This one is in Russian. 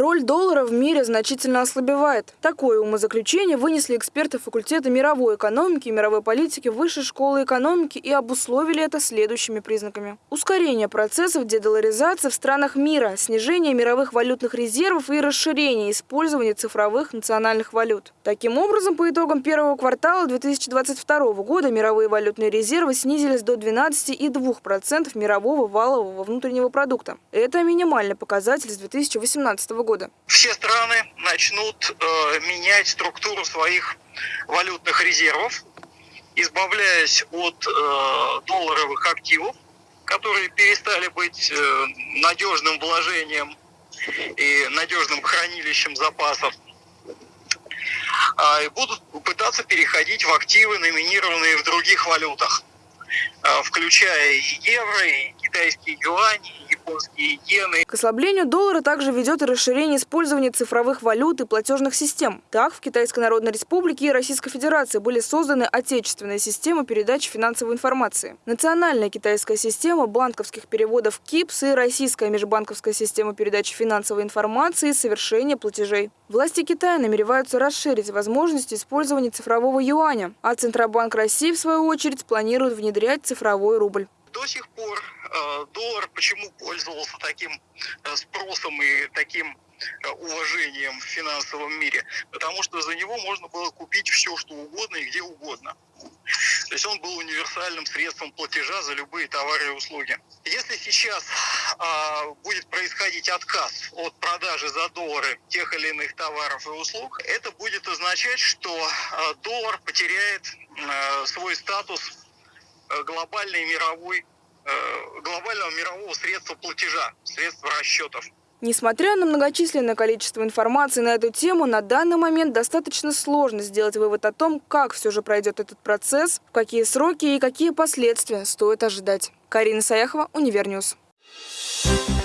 Роль доллара в мире значительно ослабевает. Такое умозаключение вынесли эксперты факультета мировой экономики и мировой политики Высшей школы экономики и обусловили это следующими признаками. Ускорение процессов дедоларизации в странах мира, снижение мировых валютных резервов и расширение использования цифровых национальных валют. Таким образом, по итогам первого квартала 2022 года мировые валютные резервы снизились до 12,2% мирового валового внутреннего продукта. Это минимальный показатель с 2018 года. Все страны начнут э, менять структуру своих валютных резервов, избавляясь от э, долларовых активов, которые перестали быть э, надежным вложением и надежным хранилищем запасов, э, и будут пытаться переходить в активы, номинированные в других валютах, э, включая и евро, и китайские юани, японские иены. К ослаблению доллара также ведет и расширение использования цифровых валют и платежных систем. Так, в Китайской Народной Республике и Российской Федерации были созданы отечественные системы передачи финансовой информации. Национальная китайская система банковских переводов КИПС и Российская межбанковская система передачи финансовой информации и совершения платежей. Власти Китая намереваются расширить возможности использования цифрового юаня, а Центробанк России, в свою очередь, планирует внедрять цифровой рубль. До сих пор э, доллар почему пользовался таким э, спросом и таким э, уважением в финансовом мире? Потому что за него можно было купить все, что угодно и где угодно. То есть он был универсальным средством платежа за любые товары и услуги. Если сейчас а, будет происходить отказ от продажи за доллары тех или иных товаров и услуг, это будет означать, что а, доллар потеряет а, свой статус глобальной мировой, глобального мирового средства платежа, средства расчетов. Несмотря на многочисленное количество информации на эту тему, на данный момент достаточно сложно сделать вывод о том, как все же пройдет этот процесс, в какие сроки и какие последствия стоит ожидать. Карина Саяхова, Univer News. Thank you